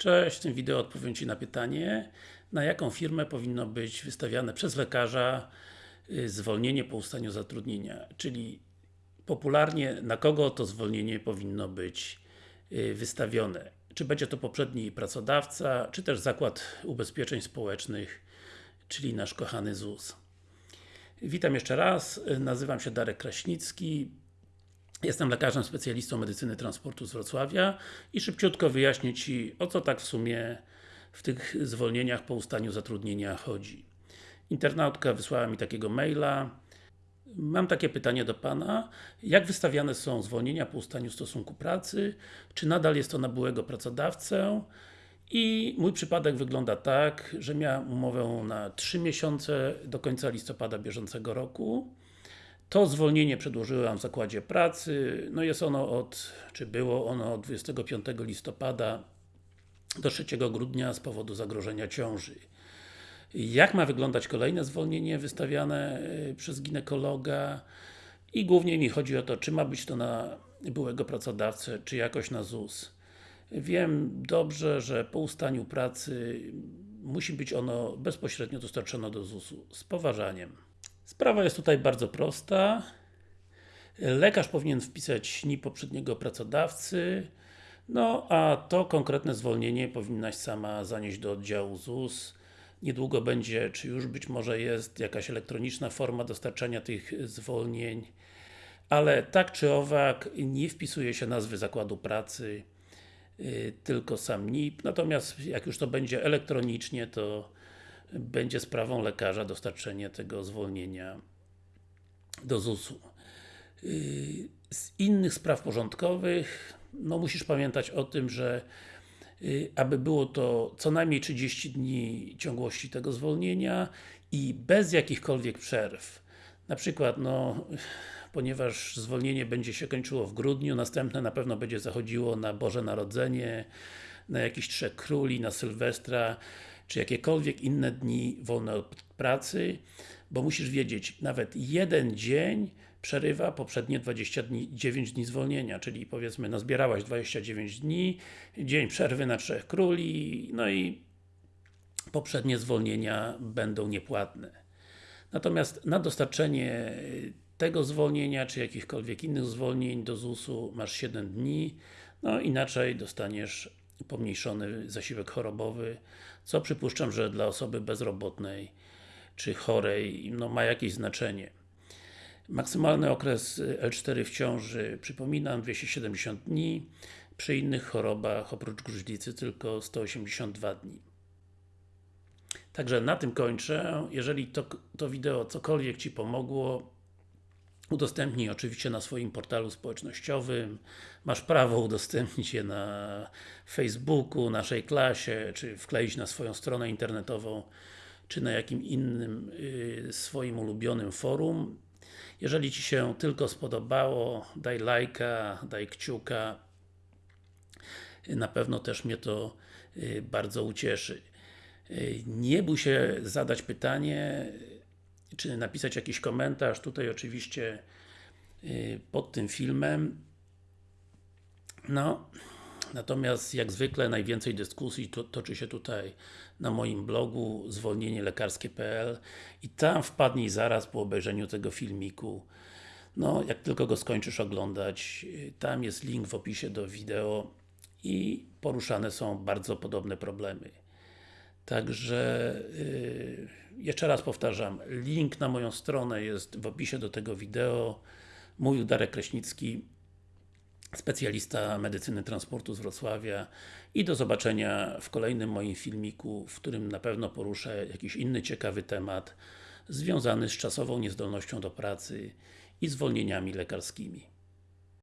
Cześć, w tym wideo odpowiem Ci na pytanie na jaką firmę powinno być wystawiane przez lekarza y, zwolnienie po ustaniu zatrudnienia, czyli popularnie na kogo to zwolnienie powinno być y, wystawione. Czy będzie to poprzedni pracodawca, czy też Zakład Ubezpieczeń Społecznych, czyli nasz kochany ZUS. Witam jeszcze raz, y, nazywam się Darek Kraśnicki, Jestem lekarzem specjalistą medycyny transportu z Wrocławia i szybciutko wyjaśnię Ci, o co tak w sumie w tych zwolnieniach po ustaniu zatrudnienia chodzi. Internautka wysłała mi takiego maila. Mam takie pytanie do Pana. Jak wystawiane są zwolnienia po ustaniu stosunku pracy? Czy nadal jest to na byłego pracodawcę? I mój przypadek wygląda tak, że miałem umowę na 3 miesiące do końca listopada bieżącego roku. To zwolnienie przedłożyłem w zakładzie pracy, no jest ono od, czy było ono od 25 listopada do 3 grudnia z powodu zagrożenia ciąży. Jak ma wyglądać kolejne zwolnienie wystawiane y, przez ginekologa i głównie mi chodzi o to, czy ma być to na byłego pracodawcę, czy jakoś na ZUS. Wiem dobrze, że po ustaniu pracy musi być ono bezpośrednio dostarczone do ZUS-u z poważaniem. Sprawa jest tutaj bardzo prosta. Lekarz powinien wpisać NIP poprzedniego pracodawcy, no a to konkretne zwolnienie powinnaś sama zanieść do oddziału ZUS. Niedługo będzie, czy już być może jest jakaś elektroniczna forma dostarczania tych zwolnień, ale tak czy owak nie wpisuje się nazwy zakładu pracy, y, tylko sam NIP, natomiast jak już to będzie elektronicznie, to będzie sprawą lekarza dostarczenie tego zwolnienia do ZUS-u. Y, z innych spraw porządkowych, no musisz pamiętać o tym, że y, aby było to co najmniej 30 dni ciągłości tego zwolnienia i bez jakichkolwiek przerw. Na przykład, no, ponieważ zwolnienie będzie się kończyło w grudniu, następne na pewno będzie zachodziło na Boże Narodzenie, na jakiś Trzech Króli, na Sylwestra, czy jakiekolwiek inne dni wolne od pracy, bo musisz wiedzieć, nawet jeden dzień przerywa poprzednie 29 dni zwolnienia, czyli powiedzmy, no zbierałaś 29 dni, dzień przerwy na Trzech Króli, no i poprzednie zwolnienia będą niepłatne. Natomiast na dostarczenie tego zwolnienia, czy jakichkolwiek innych zwolnień do ZUS-u masz 7 dni, no inaczej dostaniesz pomniejszony zasiłek chorobowy, co przypuszczam, że dla osoby bezrobotnej czy chorej no, ma jakieś znaczenie. Maksymalny okres L4 w ciąży, przypominam, 270 dni, przy innych chorobach, oprócz gruźlicy, tylko 182 dni. Także na tym kończę. Jeżeli to, to wideo cokolwiek Ci pomogło, Udostępnij oczywiście na swoim portalu społecznościowym. Masz prawo udostępnić je na Facebooku, naszej klasie, czy wkleić na swoją stronę internetową, czy na jakim innym y, swoim ulubionym forum. Jeżeli Ci się tylko spodobało, daj lajka, daj kciuka. Na pewno też mnie to y, bardzo ucieszy. Y, nie bój się zadać pytanie, czy napisać jakiś komentarz, tutaj oczywiście y, pod tym filmem. No, natomiast jak zwykle najwięcej dyskusji to, toczy się tutaj na moim blogu zwolnienielekarskie.pl i tam wpadnij zaraz po obejrzeniu tego filmiku. No, jak tylko go skończysz oglądać, y, tam jest link w opisie do wideo i poruszane są bardzo podobne problemy. Także yy, jeszcze raz powtarzam, link na moją stronę jest w opisie do tego wideo. Mówił Darek Kraśnicki, specjalista medycyny transportu z Wrocławia i do zobaczenia w kolejnym moim filmiku, w którym na pewno poruszę jakiś inny ciekawy temat związany z czasową niezdolnością do pracy i zwolnieniami lekarskimi.